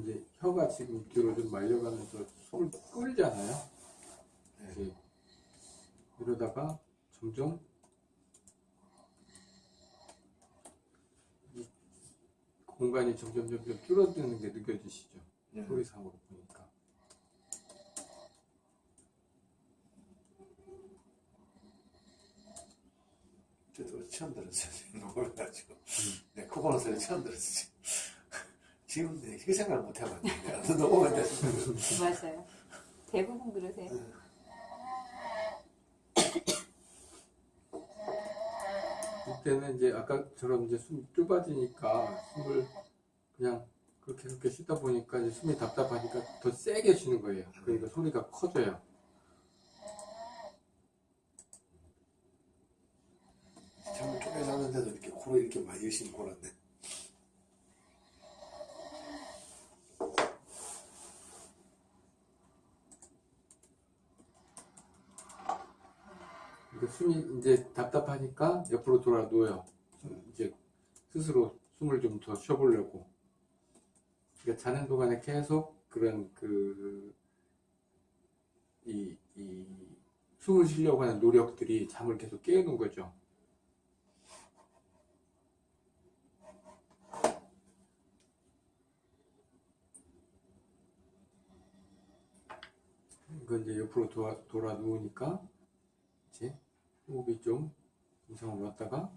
이제 혀가 지금 뒤로 좀 말려가면서 숨을 끌잖아요. 네. 이러다가 점점 이 공간이 점점 점점 줄어드는 게 느껴지시죠? 네. 소리상으로 보니까. 저도 처음 들었어요. 놀라가지고. 네, 그거는 소리 처음 들었어요. 지금 네, 그 생각 못 해봤는데. 너무 오래됐어요. 맞아요. 대부분 그러세요. 이때는 이제 아까처럼 이제 숨이 좁아지니까 숨을 그냥 그렇게 그렇게 쉬다 보니까 이제 숨이 답답하니까 더 세게 쉬는 거예요. 그러니까 소리가 커져요. 잠을 쪼개 잤는데도 이렇게 코로 이렇게 많이 열심히 골았네. 그 숨이 이제 답답하니까 옆으로 돌아 놓여 이제 스스로 숨을 좀 더 쉬어보려고 그러니까 자는 동안에 계속 그런 그 이 이 숨을 쉬려고 하는 노력들이 잠을 계속 깨우는 거죠 이건 이제 옆으로 돌아, 돌아 누우니까 그치? 호흡이 좀 이상 올랐다가